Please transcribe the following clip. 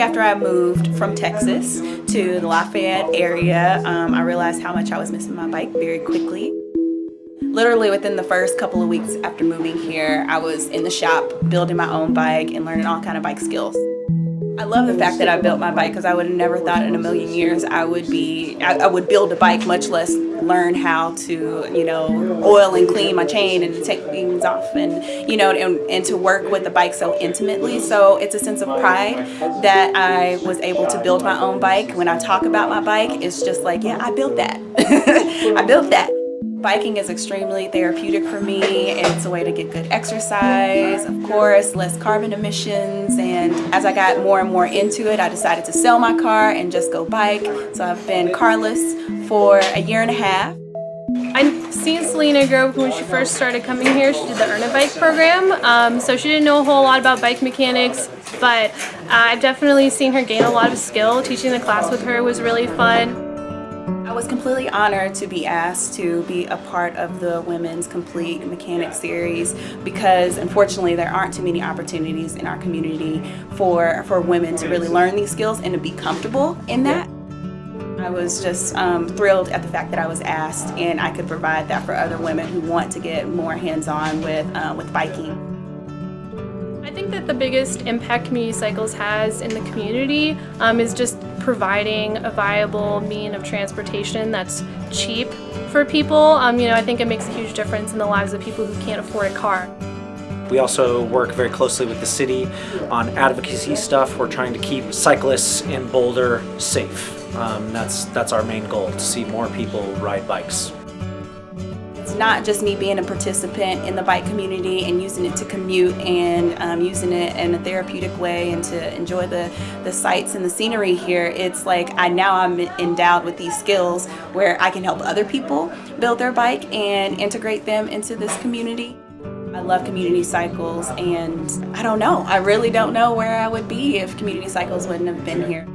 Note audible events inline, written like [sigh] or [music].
after I moved from Texas to the Lafayette area, um, I realized how much I was missing my bike very quickly. Literally within the first couple of weeks after moving here, I was in the shop building my own bike and learning all kind of bike skills. I love the fact that I built my bike because I would have never thought in a million years I would be, I, I, would build a bike, much less learn how to, you know, oil and clean my chain and take things off and, you know, and, and to work with the bike so intimately. So it's a sense of pride that I was able to build my own bike. When I talk about my bike, it's just like, yeah, I built that. [laughs] I built that. Biking is extremely therapeutic for me. It's a way to get good exercise, of course, less carbon emissions. And as I got more and more into it, I decided to sell my car and just go bike. So I've been carless for a year and a half. I've seen Selena grow when she first started coming here. She did the Earn a Bike program, um, so she didn't know a whole lot about bike mechanics, but uh, I've definitely seen her gain a lot of skill. Teaching the class with her was really fun. I was completely honored to be asked to be a part of the Women's Complete Mechanic series because unfortunately there aren't too many opportunities in our community for, for women to really learn these skills and to be comfortable in that. I was just um, thrilled at the fact that I was asked and I could provide that for other women who want to get more hands-on with, uh, with biking. I think that the biggest impact Community Cycles has in the community um, is just providing a viable mean of transportation that's cheap for people. Um, you know, I think it makes a huge difference in the lives of people who can't afford a car. We also work very closely with the city on advocacy stuff. We're trying to keep cyclists in Boulder safe. Um, that's, that's our main goal, to see more people ride bikes. Not just me being a participant in the bike community and using it to commute and um, using it in a therapeutic way and to enjoy the, the sights and the scenery here. It's like I now I'm endowed with these skills where I can help other people build their bike and integrate them into this community. I love community cycles and I don't know, I really don't know where I would be if community cycles wouldn't have been here.